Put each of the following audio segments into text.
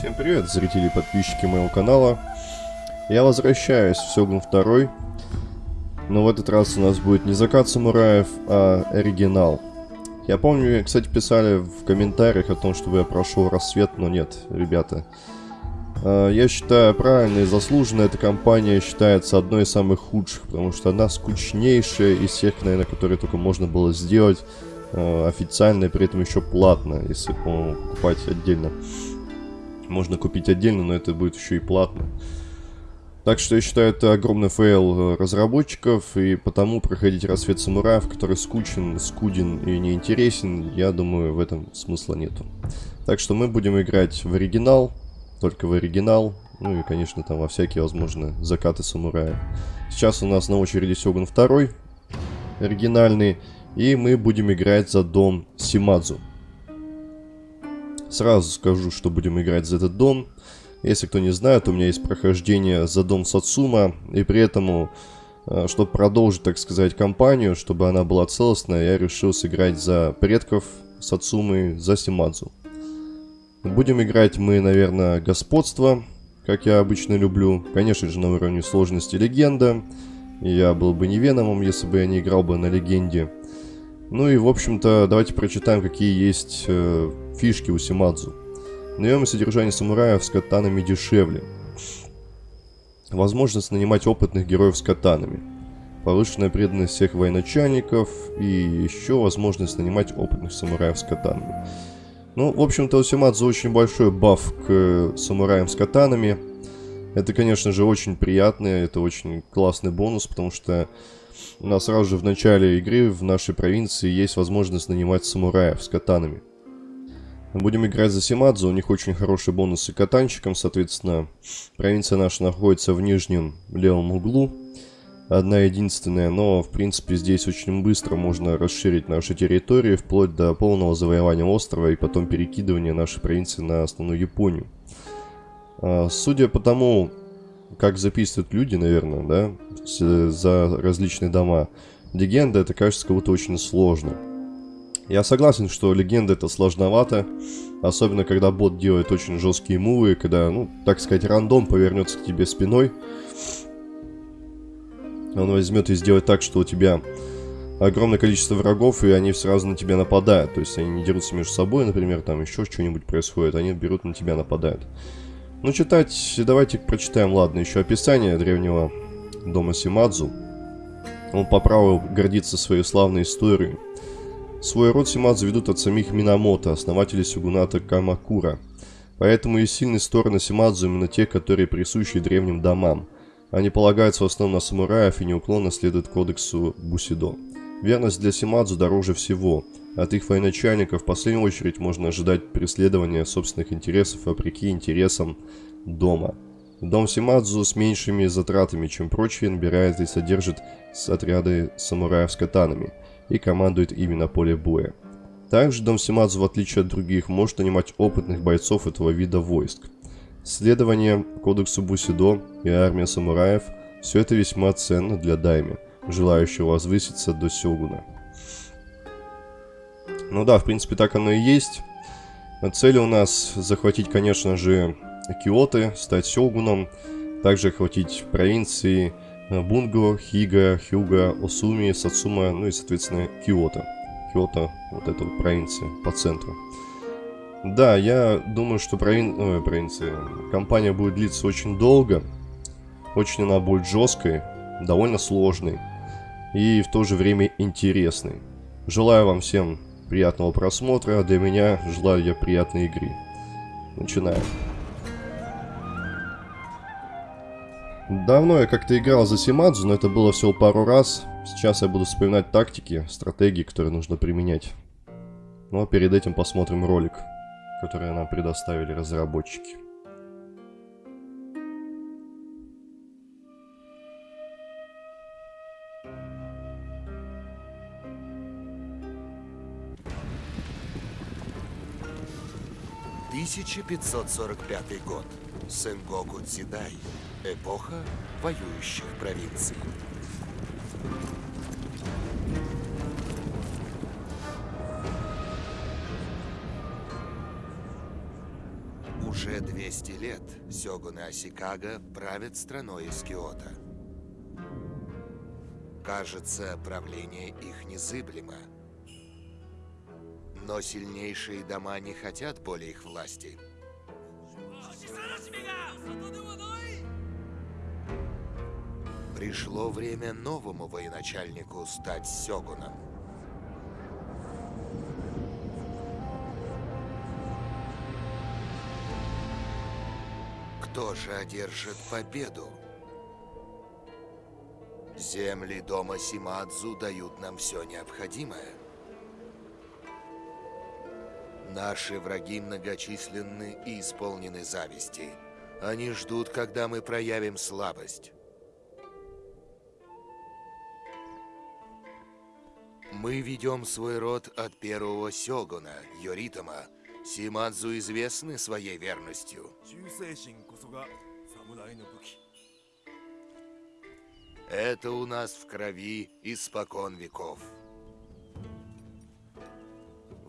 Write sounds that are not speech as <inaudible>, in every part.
Всем привет, зрители и подписчики моего канала. Я возвращаюсь в Сёгун 2. Но в этот раз у нас будет не закат самураев, а оригинал. Я помню, кстати, писали в комментариях о том, чтобы я прошел рассвет, но нет, ребята. А, я считаю, правильно и заслуженно эта компания считается одной из самых худших, потому что она скучнейшая из всех, наверное, которые только можно было сделать а, официально и при этом еще платно, если, по покупать отдельно. Можно купить отдельно, но это будет еще и платно. Так что я считаю, это огромный фейл э, разработчиков, и потому проходить рассвет самураев, который скучен, скуден и неинтересен, я думаю, в этом смысла нету. Так что мы будем играть в оригинал, только в оригинал, ну и, конечно, там во всякие, возможно, закаты самурая. Сейчас у нас на очереди Сёгун 2, оригинальный, и мы будем играть за дом Симадзу. Сразу скажу, что будем играть за этот дом. Если кто не знает, у меня есть прохождение за дом Сацума, и при этом, э, чтобы продолжить, так сказать, кампанию, чтобы она была целостная, я решил сыграть за предков Сацумы, за Симадзу. Будем играть мы, наверное, господство, как я обычно люблю. Конечно же, на уровне сложности легенда. Я был бы не Веномом, если бы я не играл бы на легенде. Ну и, в общем-то, давайте прочитаем, какие есть э, фишки у Симадзу. Наем и содержание самураев с катанами дешевле. Возможность нанимать опытных героев с катанами. Повышенная преданность всех военачальников. И еще возможность нанимать опытных самураев с катанами. Ну, в общем-то, у Симадзу очень большой баф к э, самураям с катанами. Это, конечно же, очень приятно, это очень классный бонус, потому что нас сразу же в начале игры в нашей провинции есть возможность нанимать самураев с катанами. Будем играть за Симадзу, у них очень хорошие бонусы катанчикам, соответственно, провинция наша находится в нижнем левом углу, одна единственная, но, в принципе, здесь очень быстро можно расширить наши территории, вплоть до полного завоевания острова и потом перекидывания нашей провинции на основную Японию. А, судя по тому, как записывают люди, наверное, да, за различные дома, легенда это кажется будто очень сложно. Я согласен, что легенда это сложновато, особенно когда бот делает очень жесткие мувы, когда, ну, так сказать, рандом повернется к тебе спиной. Он возьмет и сделает так, что у тебя огромное количество врагов, и они сразу на тебя нападают. То есть они не дерутся между собой, например, там еще что-нибудь происходит, они берут на тебя, нападают. Ну, читать, давайте прочитаем, ладно, еще описание древнего дома Симадзу. Он по праву гордится своей славной историей. Свой род Симадзу ведут от самих Минамото, основателей Сюгуната Камакура. Поэтому и сильные стороны Симадзу именно те, которые присущи древним домам. Они полагаются в основном на самураев и неуклонно следуют кодексу Бусидо. Верность для Симадзу дороже всего. От их военачальников в последнюю очередь можно ожидать преследования собственных интересов вопреки интересам дома. Дом Симадзу с меньшими затратами, чем прочие, набирает и содержит отряды самураев с катанами – и командует ими на поле боя. Также Дом Симадзу, в отличие от других, может нанимать опытных бойцов этого вида войск. Следование Кодексу Бусидо и армия самураев – все это весьма ценно для Дайми, желающего возвыситься до Сёгуна. Ну да, в принципе, так оно и есть. Цель у нас захватить, конечно же, Киоты, стать Сёгуном, также охватить провинции Бунго, Хига, Хюга, Осуми, Сацума, ну и, соответственно, Киото. Киото, вот эта вот провинция по центру. Да, я думаю, что провин... Ой, провинция... Компания будет длиться очень долго. Очень она будет жесткой, довольно сложной. И в то же время интересной. Желаю вам всем приятного просмотра. А для меня желаю я приятной игры. Начинаем. Давно я как-то играл за Симадзу, но это было всего пару раз. Сейчас я буду вспоминать тактики, стратегии, которые нужно применять. Ну а перед этим посмотрим ролик, который нам предоставили разработчики. Тысяча пятьсот сорок пятый год. Сенгоку Дзидай. Эпоха воюющих провинций. Уже 200 лет сёгуны Асикага правят страной из Киото. Кажется, правление их незыблемо. Но сильнейшие дома не хотят более их власти. Пришло время новому военачальнику стать сёгуном. Кто же одержит победу? Земли дома Симадзу дают нам все необходимое. Наши враги многочисленны и исполнены зависти. Они ждут, когда мы проявим слабость. Мы ведем свой род от первого сёгуна, Йоритома. Симадзу известны своей верностью. Это у нас в крови испокон веков.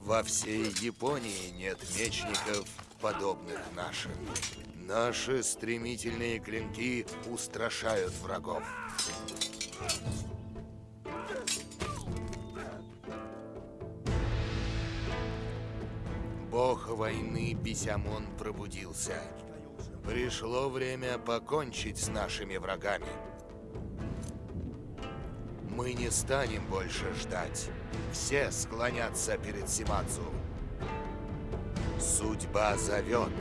Во всей Японии нет мечников, подобных нашим. Наши стремительные клинки устрашают врагов. Бог войны Бисямон пробудился. Пришло время покончить с нашими врагами. Мы не станем больше ждать. Все склонятся перед Симадзу. Судьба зовет.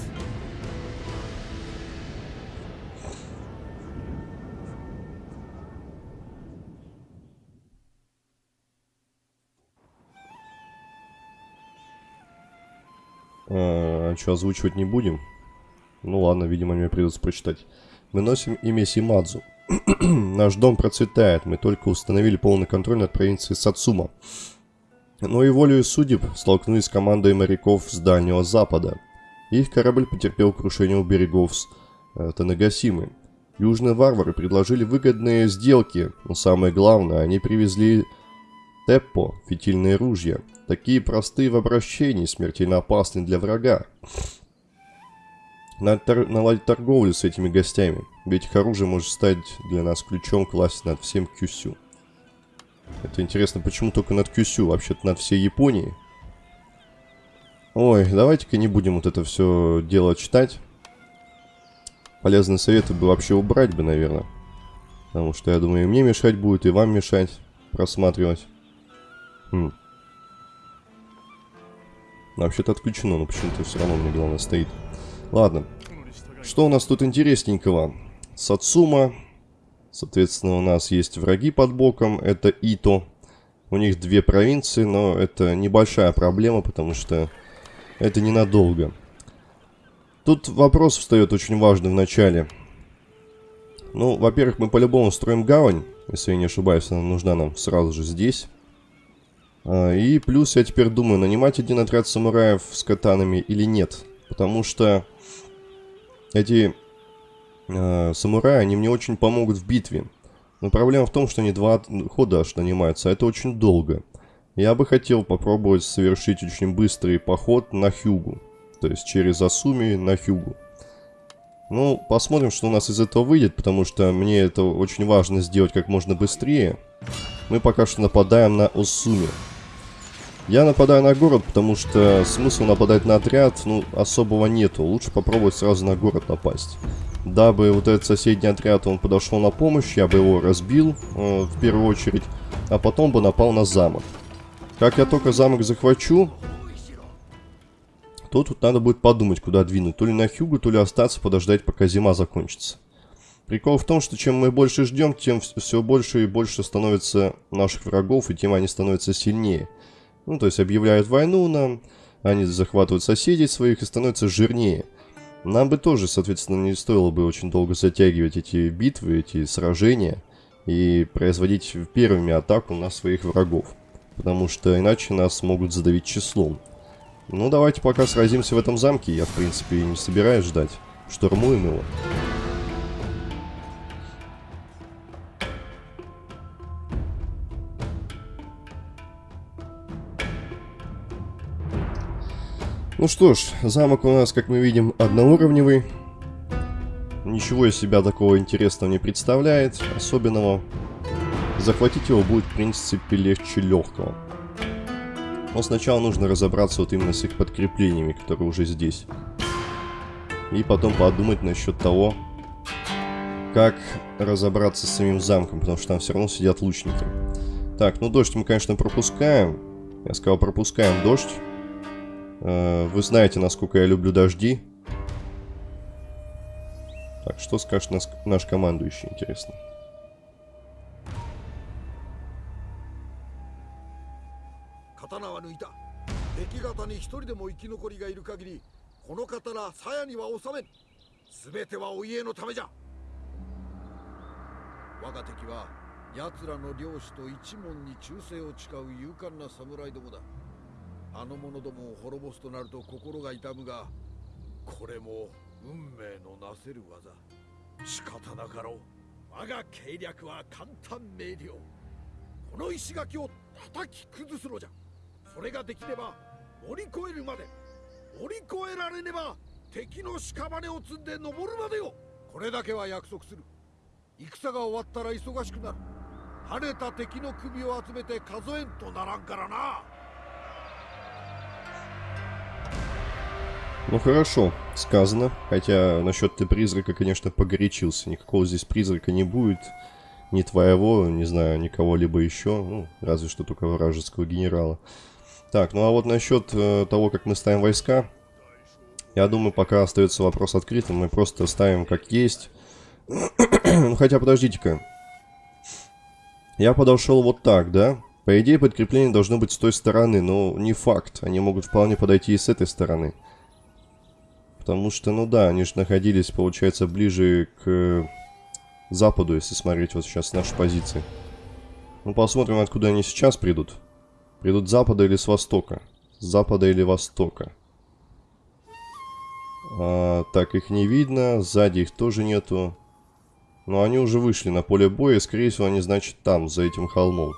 А, что, озвучивать не будем? Ну ладно, видимо, мне придется прочитать. Мы носим имя Симадзу. <clears throat> Наш дом процветает, мы только установили полный контроль над провинцией Сацума. Но и волею судеб столкнулись с командой моряков с Дальнего Запада. Их корабль потерпел крушение у берегов с э, Танагасимы. Южные варвары предложили выгодные сделки, но самое главное, они привезли Теппо, фитильные ружья. Такие простые в обращении, смертельно опасны для врага. Надо тор- наладить торговлю с этими гостями, ведь их оружие может стать для нас ключом к власти над всем Кюсю. Это интересно, почему только над Кюсю, вообще-то над всей Японией? Ой, давайте-ка не будем вот это все дело читать. Полезные советы бы вообще убрать бы, наверное. Потому что, я думаю, и мне мешать будет, и вам мешать просматривать. Хм. Вообще-то отключено, но почему-то все равно мне главное стоит. Ладно. Что у нас тут интересненького? Сацума. Соответственно, у нас есть враги под боком. Это Ито. У них две провинции, но это небольшая проблема, потому что это ненадолго. Тут вопрос встает очень важный в начале. Ну, во-первых, мы по-любому строим гавань. Если я не ошибаюсь, она нужна нам сразу же здесь. А, И плюс я теперь думаю, нанимать один отряд самураев с катанами или нет. Потому что эти э, самураи, они мне очень помогут в битве. Но проблема в том, что они два хода аж нанимаются, а это очень долго. Я бы хотел попробовать совершить очень быстрый поход на Хюгу. То есть через Асуми на Хюгу. Ну, посмотрим, что у нас из этого выйдет, потому что мне это очень важно сделать как можно быстрее. Мы пока что нападаем на Осуми. Я нападаю на город, потому что смысла нападать на отряд, ну, особого нету. Лучше попробовать сразу на город напасть. Дабы вот этот соседний отряд, он подошел на помощь, я бы его разбил э, в первую очередь, а потом бы напал на замок. Как я только замок захвачу, то тут надо будет подумать, куда двинуть. То ли на Хьюгу, то ли остаться, подождать, пока зима закончится. Прикол в том, что чем мы больше ждем, тем все больше и больше становится наших врагов, и тем они становятся сильнее. Ну, то есть объявляют войну нам, они захватывают соседей своих и становятся жирнее. Нам бы тоже, соответственно, не стоило бы очень долго затягивать эти битвы, эти сражения и производить первыми атаку на своих врагов. Потому что иначе нас могут задавить числом. Ну, давайте пока сразимся в этом замке. Я, в принципе, не собираюсь ждать. Штурмуем его. Ну что ж, замок у нас, как мы видим, одноуровневый. Ничего из себя такого интересного не представляет, особенного. Захватить его будет, в принципе, легче легкого. Но сначала нужно разобраться вот именно с их подкреплениями, которые уже здесь. И потом подумать насчет того, как разобраться с самим замком, потому что там все равно сидят лучники. Так, ну дождь мы, конечно, пропускаем. Я сказал, пропускаем дождь. Э, вы знаете, насколько я люблю дожди. Так, что скажет наш, наш командующий, интересно? 刀は抜いた敵方に一人でも生き残りがいる限りこの刀鞘には収めん全てはお家のためじゃ我が敵は奴らの領主と一門に忠誠を誓う勇敢な侍どもだ あの者どもを滅ぼすとなると心が痛むがこれも運命のなせる技。仕方なかろう。我が計略は簡単明瞭。この石垣を叩き崩すのじゃ。それができれば乗り越えるまで。乗り越えられねば敵の屍を積んで登るまでよ。これだけは約束する。戦が終わったら忙しくなる。晴れた敵の首を集めて数えんとならんからな。Ну хорошо, сказано. Хотя насчет ты призрака, конечно, погорячился. Никакого здесь призрака не будет. Ни твоего, не знаю, никого либо еще. Ну, разве что только вражеского генерала. Так, ну а вот насчет э, того, как мы ставим войска. Я думаю, пока остается вопрос открытым. Мы просто ставим как есть. <clears throat> ну хотя, подождите-ка. Я подошел вот так, да? По идее, подкрепление должно быть с той стороны, но не факт. Они могут вполне подойти и с этой стороны. Потому что, ну да, они же находились, получается, ближе к западу, если смотреть вот сейчас наши позиции. Ну, посмотрим, откуда они сейчас придут. Придут с запада или с востока? С запада или востока? А, так, их не видно. Сзади их тоже нету. Но они уже вышли на поле боя. Скорее всего, они, значит, там, за этим холмом.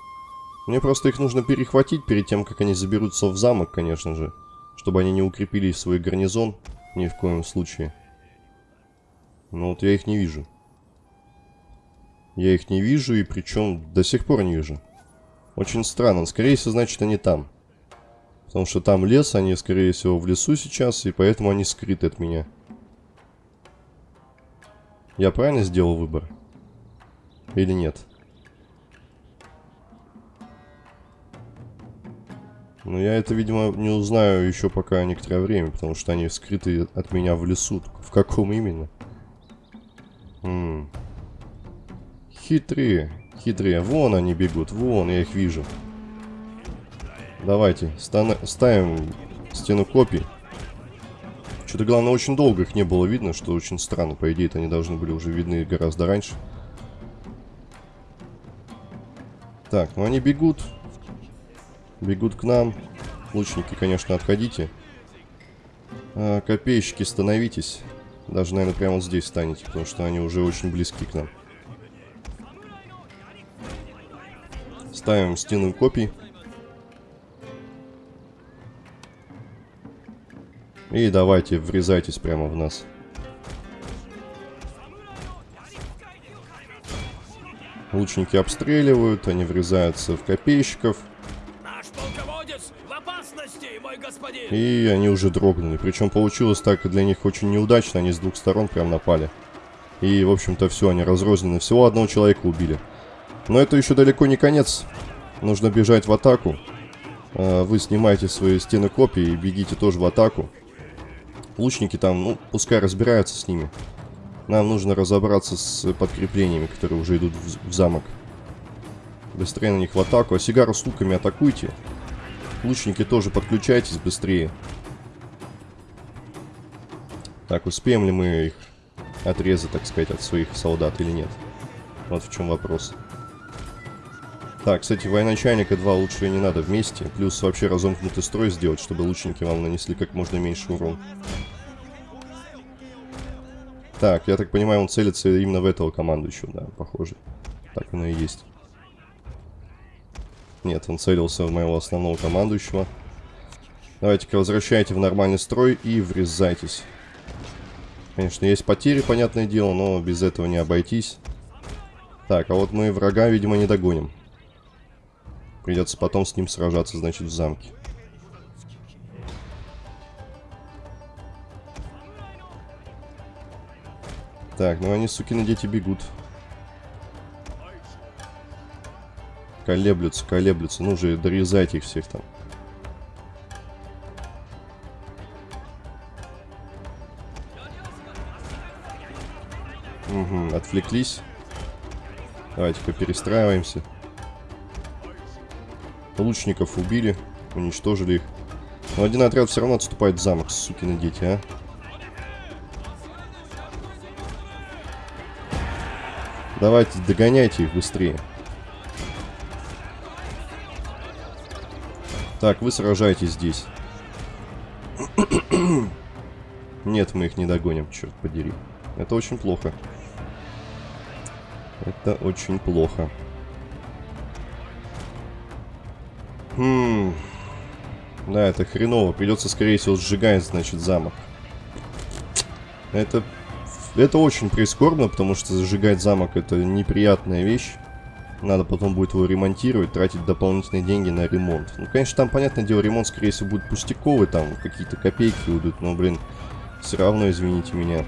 Мне просто их нужно перехватить перед тем, как они заберутся в замок, конечно же. Чтобы они не укрепили свой гарнизон. Ни в коем случае. Но вот я их не вижу. Я их не вижу, и причем до сих пор не вижу. Очень странно. Скорее всего, значит, они там. Потому что там лес, они, скорее всего, в лесу сейчас, и поэтому они скрыты от меня. Я правильно сделал выбор? Или нет? Но я это, видимо, не узнаю еще пока некоторое время, потому что они скрыты от меня в лесу. В каком именно? М -м. Хитрые. Хитрые. Вон они бегут. Вон, я их вижу. Давайте. Ставим стену копий. Что-то, главное, очень долго их не было видно, что очень странно. По идее, они должны были уже видны гораздо раньше. Так, ну они бегут. Бегут к нам. Лучники, конечно, отходите. А, копейщики, становитесь. Даже, наверное, прямо вот здесь станете, потому что они уже очень близки к нам. Ставим стену копий. И давайте, врезайтесь прямо в нас. Лучники обстреливают, они врезаются в копейщиков. И они уже дрогнули. Причем получилось так для них очень неудачно. Они с двух сторон прям напали. И, в общем-то, все, они разрознены. Всего одного человека убили. Но это еще далеко не конец. Нужно бежать в атаку. А, вы снимаете свои стены копий и бегите тоже в атаку. Лучники там, ну, пускай разбираются с ними. Нам нужно разобраться с подкреплениями, которые уже идут в замок. Быстрее на них в атаку. А сигару с луками атакуйте. Лучники тоже подключайтесь быстрее. Так, успеем ли мы их отрезать, так сказать, от своих солдат или нет? Вот в чем вопрос. Так, кстати, военачальника 2 лучше не надо вместе. Плюс вообще разомкнутый строй сделать, чтобы лучники вам нанесли как можно меньше урон. Так, я так понимаю, он целится именно в этого командующего, да, похоже. Так оно и есть. Нет, он целился в моего основного командующего. Давайте-ка возвращайте в нормальный строй и врезайтесь. Конечно, есть потери, понятное дело, но без этого не обойтись. Так, а вот мы врага, видимо, не догоним. Придется потом с ним сражаться, значит, в замке. Так, ну они, сукины дети, бегут. Колеблются, колеблются. Ну же, дорезайте их всех там. Угу, отвлеклись. Давайте-ка перестраиваемся. Лучников убили, уничтожили их. Но один отряд все равно отступает в замок, сукины дети, а. Давайте, догоняйте их быстрее. Так, вы сражаетесь здесь. Нет, мы их не догоним, черт подери. Это очень плохо. Это очень плохо. Хм. Да, это хреново. Придется, скорее всего, сжигать, значит, замок. Это... Это очень прискорбно, потому что зажигать замок это неприятная вещь. Надо потом будет его ремонтировать, тратить дополнительные деньги на ремонт. Ну, конечно, там, понятное дело, ремонт, скорее всего, будет пустяковый, там какие-то копейки уйдут, но, блин, все равно, извините меня.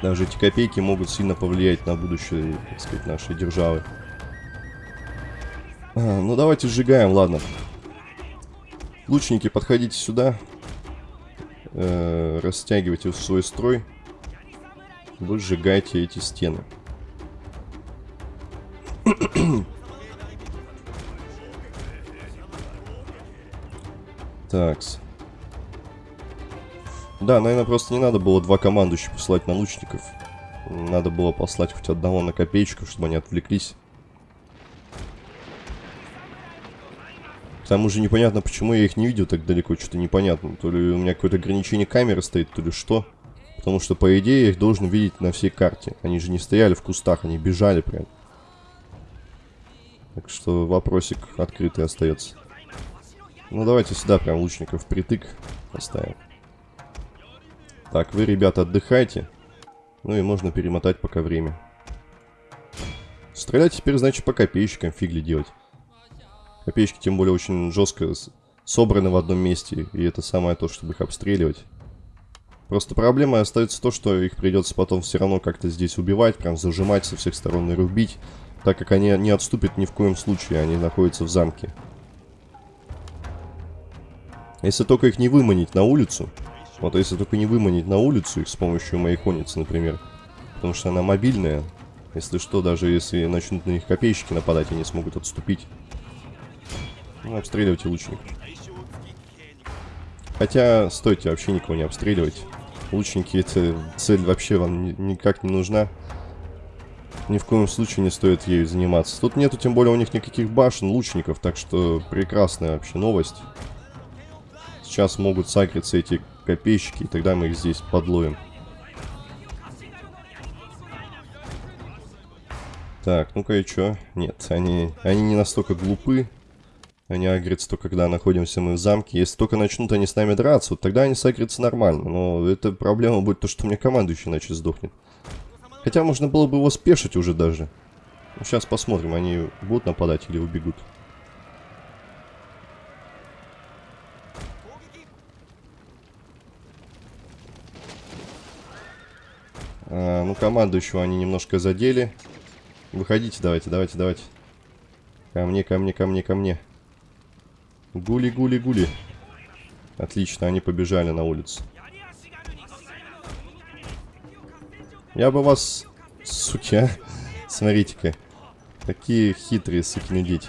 Даже эти копейки могут сильно повлиять на будущее, так сказать, нашей державы. А, ну, давайте сжигаем, ладно. Лучники, подходите сюда. Э, растягивайте свой строй. Вы сжигаете эти стены. Такс. Да, наверное, просто не надо было два командующих посылать на лучников. Надо было послать хоть одного на копеечку, чтобы они отвлеклись. К тому же непонятно, почему я их не видел так далеко, что-то непонятно. То ли у меня какое-то ограничение камеры стоит, то ли что. Потому что, по идее, я их должен видеть на всей карте. Они же не стояли в кустах, они бежали прям. Так что вопросик открытый остается. Ну, давайте сюда прям лучников притык поставим. Так, вы, ребята, отдыхайте. Ну и можно перемотать пока время. Стрелять теперь, значит, по копейщикам, фигли делать. Копеечки, тем более, очень жестко собраны в одном месте. И это самое то, чтобы их обстреливать. Просто проблема остается то, что их придется потом все равно как-то здесь убивать, прям зажимать со всех сторон и рубить. Так как они не отступят ни в коем случае, они находятся в замке. Если только их не выманить на улицу, вот если только не выманить на улицу их с помощью моей конницы, например. Потому что она мобильная. Если что, даже если начнут на них копейщики нападать, они смогут отступить. Ну, обстреливайте лучников. Хотя, стойте, вообще никого не обстреливать. Лучники, эта цель вообще вам ни никак не нужна. Ни в коем случае не стоит ею заниматься. Тут нету, тем более, у них никаких башен, лучников, так что прекрасная вообще новость. Сейчас могут сагриться эти копейщики, и тогда мы их здесь подловим. Так, ну-ка и чё? Нет, они, они не настолько глупы. Они агрятся только когда находимся мы в замке. Если только начнут они с нами драться, вот тогда они сагрятся нормально. Но эта проблема будет то, что у меня командующий иначе сдохнет. Хотя можно было бы его спешить уже даже. Ну, сейчас посмотрим, они будут нападать или убегут. А, ну, командующего они немножко задели. Выходите, давайте, давайте, давайте. Ко мне, ко мне, ко мне, ко мне. Гули, гули, гули. Отлично, они побежали на улицу. Я бы вас... Суки, а? <laughs> Смотрите-ка. Такие хитрые сукины дети.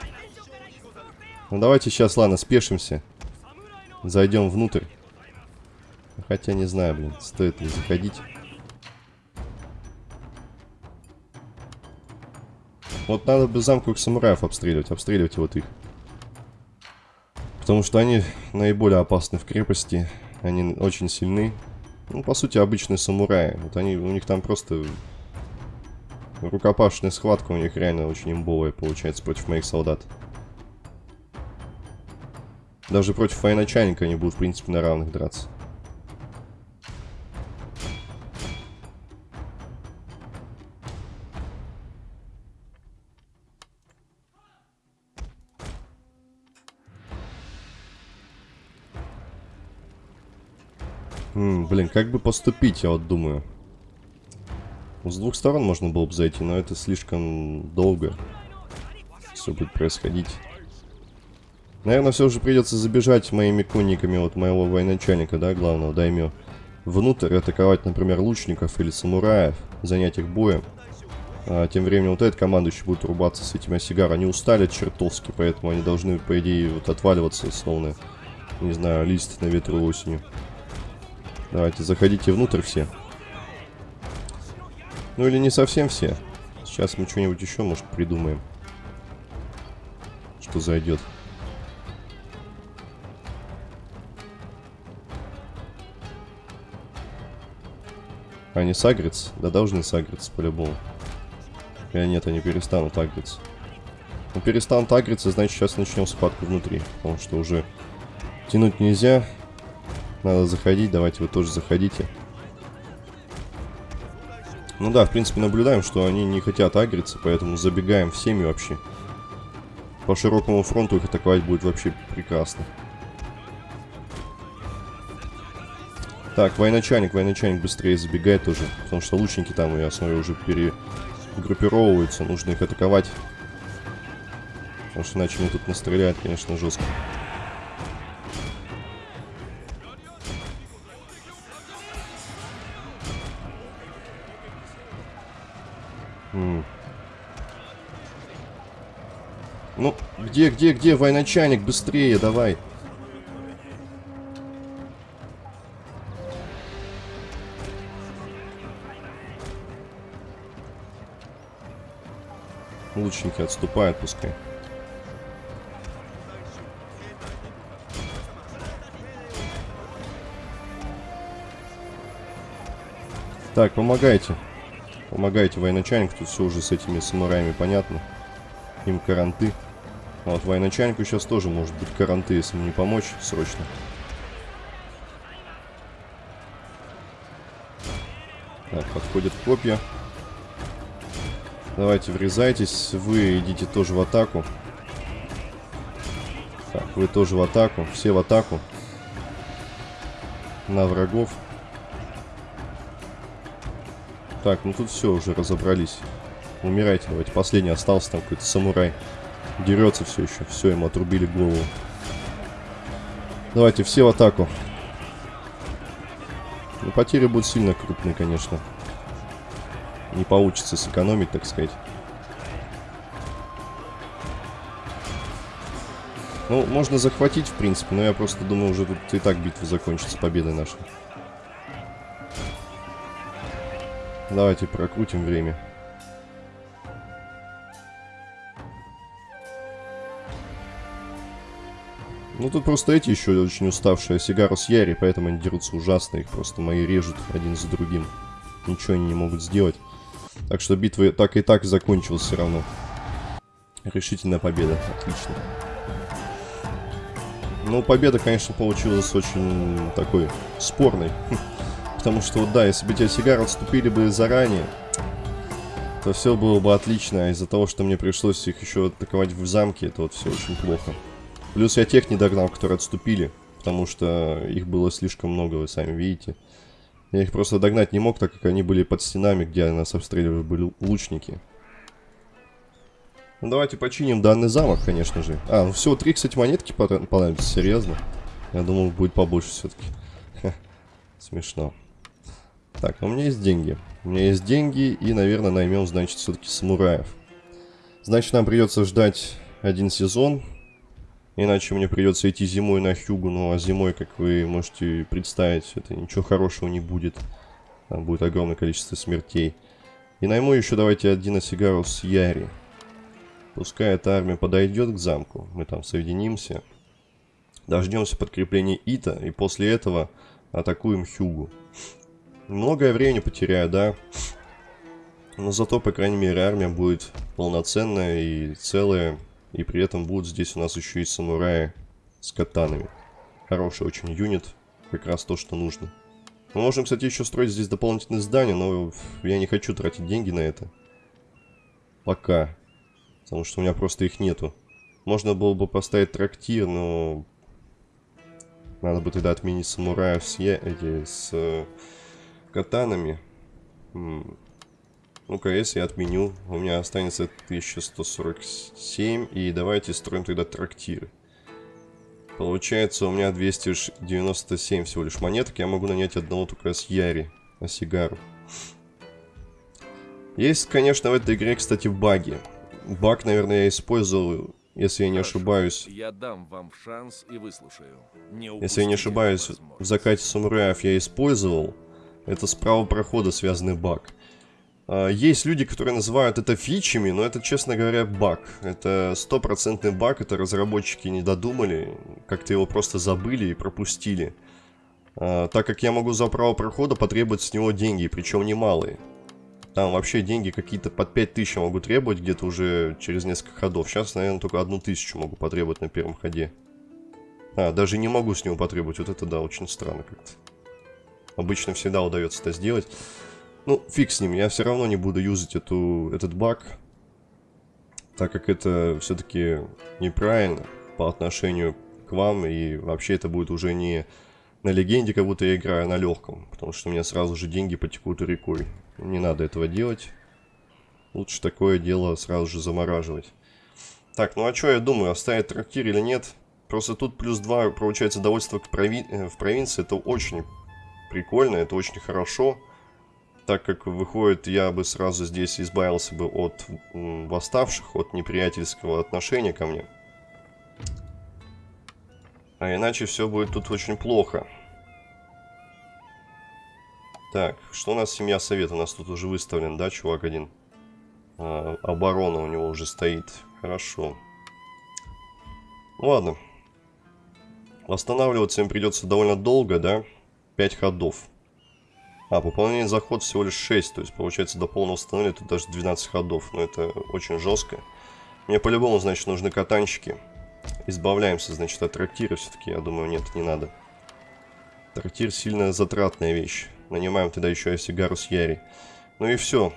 Ну давайте сейчас, ладно, спешимся. Зайдем внутрь. Хотя не знаю, блин, стоит ли заходить. Вот надо бы замковых самураев обстреливать. Обстреливать вот их. Потому что они наиболее опасны в крепости. Они очень сильны. Ну, по сути, обычные самураи. Вот они, у них там просто... Рукопашная схватка у них реально очень имбовая получается против моих солдат. Даже против военачальника они будут, в принципе, на равных драться. М, блин, как бы поступить, я вот думаю. С двух сторон можно было бы зайти, но это слишком долго. Все будет происходить. Наверное, все же придется забежать моими конниками вот моего военачальника, да, главного, даймё. Внутрь атаковать, например, лучников или самураев, занять их боем. А тем временем вот этот командующий будет рубаться с этими осигар. Они устали чертовски, поэтому они должны, по идее, вот отваливаться, словно, не знаю, лист на ветру осенью. Давайте, заходите внутрь все. Ну или не совсем все. Сейчас мы что-нибудь еще, может, придумаем. Что зайдет. Они сагрятся? Да должны сагриться по-любому. Или нет, они перестанут агриться. Ну, перестанут агриться, значит, сейчас начнем схватку внутри. Потому что уже тянуть нельзя. Надо заходить, давайте вы тоже заходите. Ну да, в принципе, наблюдаем, что они не хотят агриться, поэтому забегаем всеми вообще. По широкому фронту их атаковать будет вообще прекрасно. Так, военачальник, военачальник быстрее забегает тоже, потому что лучники там, я смотрю, уже перегруппировываются, нужно их атаковать. Потому что иначе они тут настреляют, конечно, жестко. Где, где, где, военачальник, быстрее, давай. Лучники отступают, пускай. Так, помогайте. Помогайте, военачальник. Тут все уже с этими самураями понятно. Им каранты. А вот военачальнику сейчас тоже может быть каранты, если не помочь срочно. Так, подходят копья. Давайте врезайтесь. Вы идите тоже в атаку. Так, вы тоже в атаку. Все в атаку. На врагов. Так, ну тут все, уже разобрались. Умирайте, давайте. Последний остался там какой-то самурай. Дерется все еще. Все, ему отрубили голову. Давайте, все в атаку. Ну, потери будут сильно крупные, конечно. Не получится сэкономить, так сказать. Ну, можно захватить, в принципе, но я просто думаю, уже тут и так битва закончится победой нашей. Давайте прокрутим время. Ну тут просто эти еще очень уставшие Сигару с Яри, поэтому они дерутся ужасно. Их просто мои режут один за другим. Ничего они не могут сделать. Так что битва так и так закончилась все равно. Решительная победа. Отлично. Ну, победа, конечно, получилась очень такой спорной. <laughs> Потому что, вот да, если бы те сигар отступили бы заранее, то все было бы отлично. А из-за того, что мне пришлось их еще атаковать в замке, это вот все очень плохо. Плюс я тех не догнал, которые отступили, потому что их было слишком много, вы сами видите. Я их просто догнать не мог, так как они были под стенами, где нас обстреливали были лучники. Ну давайте починим данный замок, конечно же. А, ну всего три, кстати, монетки понадобятся, серьезно. Я думал, будет побольше все-таки. Смешно. Так, ну у меня есть деньги. У меня есть деньги, и, наверное, наймем, значит, все-таки самураев. Значит, нам придется ждать один сезон. Иначе мне придется идти зимой на Хьюгу, ну а зимой, как вы можете представить, это ничего хорошего не будет. Там будет огромное количество смертей. И найму еще давайте один Осигару с Яри. Пускай эта армия подойдет к замку, мы там соединимся. Дождемся подкрепления Ита, и после этого атакуем Хьюгу. Многое времени потеряю, да. Но зато, по крайней мере, армия будет полноценная и целая. И при этом будут здесь у нас еще и самураи с катанами. Хороший очень юнит, как раз то, что нужно. Мы можем, кстати, еще строить здесь дополнительные здания, но я не хочу тратить деньги на это. Пока. Потому что у меня просто их нету. Можно было бы поставить трактир, но... Надо бы тогда отменить самураев с, эти, с э, катанами. Ну-ка, если я отменю, у меня останется 1147. И давайте строим тогда трактиры. Получается, у меня 297 всего лишь монеток. Я могу нанять одного только с Яри, на сигару. Есть, конечно, в этой игре, кстати, баги. Баг, наверное, я использовал, если я не ошибаюсь. Я дам вам шанс и выслушаю. Не Если я не ошибаюсь, в закате самураев я использовал. Это справа прохода связанный баг. А, Есть люди, которые называют это фичами, но это, честно говоря, баг. Это стопроцентный баг, это разработчики не додумали, как-то его просто забыли и пропустили. А, Так как я могу за право прохода потребовать с него деньги, причем немалые. Там вообще деньги какие-то под 5000 я могу требовать где-то уже через несколько ходов. Сейчас, наверное, только одну тысячу могу потребовать на первом ходе. А, даже не могу с него потребовать. Вот это да, очень странно как-то. Обычно всегда удается это сделать. Ну, фиг с ним, я все равно не буду юзать эту, этот баг. Так как это все-таки неправильно по отношению к вам. И вообще это будет уже не на легенде, как будто я играю, а на легком. Потому что у меня сразу же деньги потекут рекой. Не надо этого делать. Лучше такое дело сразу же замораживать. Так, ну а что я думаю, оставить трактир или нет? Просто тут плюс 2, получается, довольство э, в провинции. Это очень прикольно, это очень хорошо. Так как выходит, я бы сразу здесь избавился бы от восставших, от неприятельского отношения ко мне. А иначе все будет тут очень плохо. Так, что у нас семья совета? У нас тут уже выставлен, да, чувак один? А, оборона у него уже стоит. Хорошо. Ладно. Восстанавливаться им придется довольно долго, да? 5 ходов. А, пополнение заход всего лишь 6. То есть, получается, до полного восстановления тут даже 12 ходов. Но это очень жестко. Мне по-любому, значит, нужны катанчики. Избавляемся, значит, от трактира все-таки. Я думаю, нет, не надо. Трактир сильно затратная вещь. Нанимаем тогда еще и сигару с Яри. Ну и все.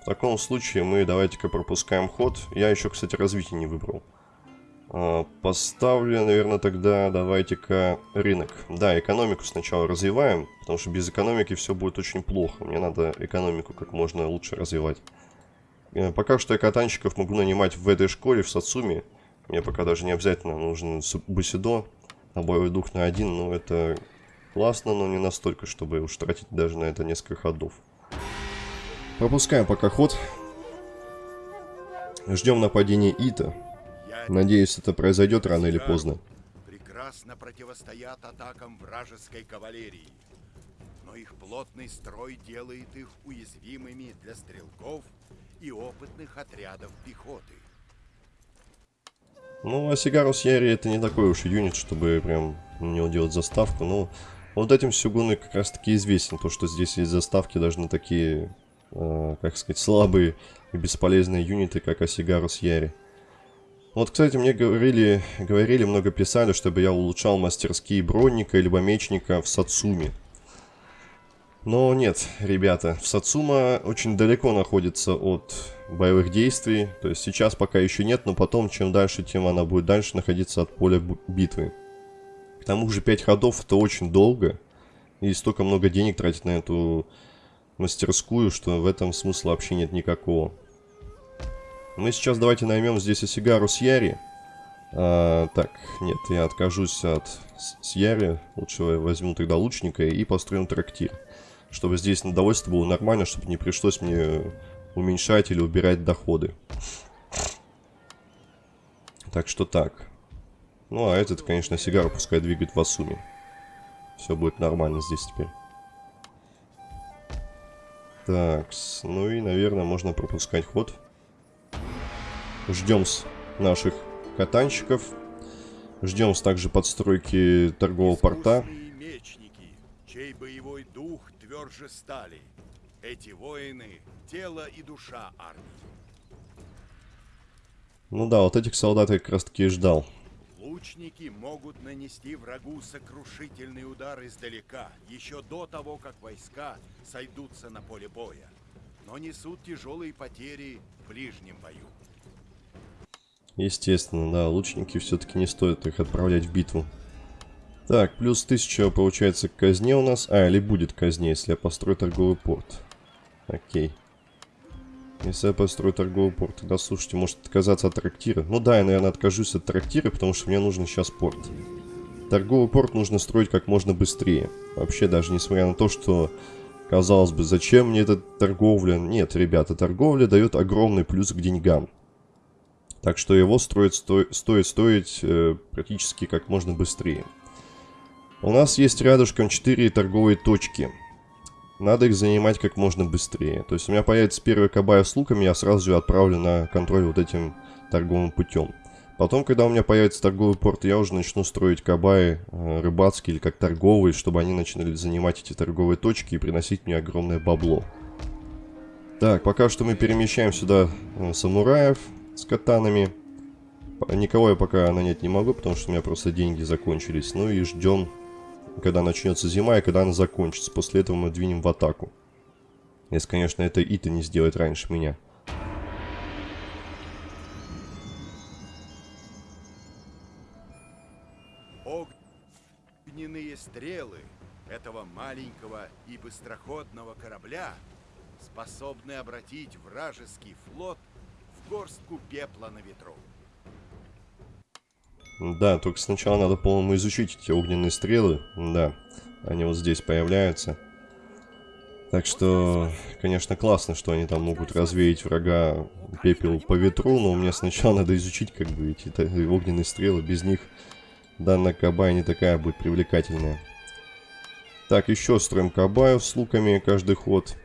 В таком случае мы давайте-ка пропускаем ход. Я еще, кстати, развитие не выбрал. А, Поставлю, наверное, тогда давайте-ка рынок. Да, экономику сначала развиваем, потому что без экономики все будет очень плохо. Мне надо экономику как можно лучше развивать. Э, Пока что я катанщиков могу нанимать в этой школе, в Сацуми. Мне пока даже не обязательно нужен Бусидо, а боевой дух на один, но это классно, но не настолько, чтобы уж тратить даже на это несколько ходов. Пропускаем пока ход. Ждем нападения Ита. Надеюсь, это произойдет рано или поздно. прекрасно противостоят атакам вражеской кавалерии. Но их плотный строй делает их уязвимыми для стрелков и опытных отрядов пехоты. Ну, а Сигарус Яри это не такой уж юнит, чтобы прям на него делать заставку. Но вот этим Сюгуны как раз таки известен. То, что здесь есть заставки даже на такие, э, как сказать, слабые и бесполезные юниты, как Асигарус Яри. Вот, кстати, мне говорили, говорили, много писали, чтобы я улучшал мастерские бронника либо мечника в Сацуме. Но нет, ребята, в Сацума очень далеко находится от боевых действий. То есть сейчас пока еще нет, но потом, чем дальше, тем она будет дальше находиться от поля битвы. К тому же 5 ходов это очень долго. И столько много денег тратить на эту мастерскую, что в этом смысла вообще нет никакого. Мы сейчас давайте наймем здесь Осигару с Яри. А, так, нет, я откажусь от с- Яри. Лучше возьму тогда лучника и построим трактир. Чтобы здесь на довольство было нормально, чтобы не пришлось мне уменьшать или убирать доходы. Так что так. Ну, а этот, конечно, сигару пускай двигает в Асуме. Все будет нормально здесь теперь. Так, ну и, наверное, можно пропускать ход. Ждем с наших катанщиков. Ждем также подстройки торгового порта. Мечники, чей боевой дух тверже стали. Эти воины — тело и душа армии. Ну да, вот этих солдат я как раз таки и ждал. Лучники могут нанести врагу сокрушительный удар издалека, еще до того, как войска сойдутся на поле боя, но несут тяжелые потери в ближнем бою. Естественно, да, лучники все-таки не стоит их отправлять в битву. Так, плюс 1000 получается к казне у нас. А, или будет казне, если я построю торговый порт. Окей. Если я построю торговый порт, тогда, слушайте, может отказаться от трактира? Ну да, я, наверное, откажусь от трактира, потому что мне нужен сейчас порт. Торговый порт нужно строить как можно быстрее. Вообще, даже несмотря на то, что, казалось бы, зачем мне эта торговля? Нет, ребята, торговля дает огромный плюс к деньгам. Так что его строить сто... стоит стоить э, практически как можно быстрее. У нас есть рядышком 4 торговые точки. Надо их занимать как можно быстрее. То есть у меня появится первая кабая с луками, я сразу же отправлю на контроль вот этим торговым путем. Потом, когда у меня появится торговый порт, я уже начну строить кабаи э, рыбацкие или как торговые, чтобы они начинали занимать эти торговые точки и приносить мне огромное бабло. Так, пока что мы перемещаем сюда э, самураев с катанами. Никого я пока нанять не могу, потому что у меня просто деньги закончились. Ну и ждем когда начнется зима и когда она закончится. После этого мы двинем в атаку. Если, конечно, это Ита не сделает раньше меня. Огненные стрелы этого маленького и быстроходного корабля способны обратить вражеский флот горстку пепла на ветру. Да, только сначала надо, по-моему, изучить эти огненные стрелы. Да, они вот здесь появляются. Так что, конечно, классно, что они там могут развеять врага пепел по ветру, но мне сначала надо изучить, как бы, эти огненные стрелы. Без них данная кабая не такая будет привлекательная. Так, еще строим кабаю с луками каждый ход.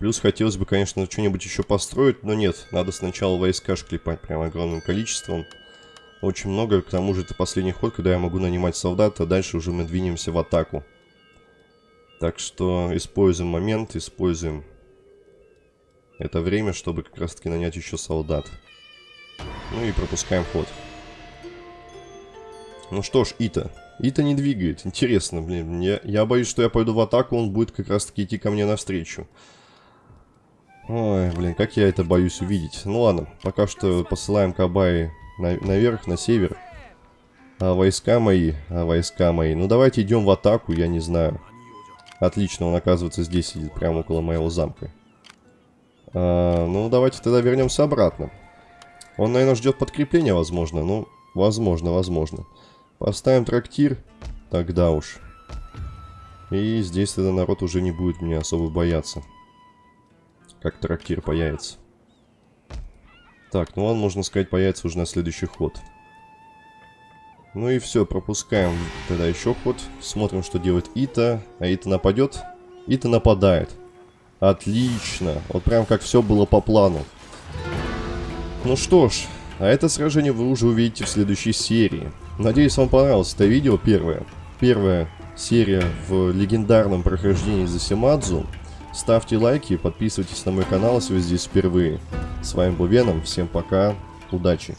Плюс хотелось бы, конечно, что-нибудь еще построить, но нет. Надо сначала войска шклепать прям огромным количеством. Очень много, к тому же это последний ход, когда я могу нанимать солдат, а дальше уже мы двинемся в атаку. Так что используем момент, используем это время, чтобы как раз таки нанять еще солдат. Ну и пропускаем ход. Ну что ж, Ита. Ита не двигает. Интересно, блин. Я, я боюсь, что я пойду в атаку, он будет как раз таки идти ко мне навстречу. Ой, блин, как я это боюсь увидеть. Ну ладно, пока что посылаем Кабаи на, наверх, на север. А войска мои, а войска мои. Ну давайте идем в атаку, я не знаю. Отлично, он оказывается здесь сидит, прямо около моего замка. А, ну давайте тогда вернемся обратно. Он, наверное, ждет подкрепления, возможно. Ну, возможно, возможно. Поставим трактир. Тогда уж. И здесь тогда народ уже не будет меня особо бояться. Как трактир появится. Так, ну он, можно сказать, появится уже на следующий ход. Ну и все, пропускаем тогда еще ход. Смотрим, что делает Ита. А Ита нападет? Ита нападает. Отлично. Вот прям как все было по плану. Ну что ж, а это сражение вы уже увидите в следующей серии. Надеюсь, вам понравилось это видео первое. Первая серия в легендарном прохождении за Симадзу. Ставьте лайки, подписывайтесь на мой канал, если вы здесь впервые. С вами был Веном, всем пока, удачи!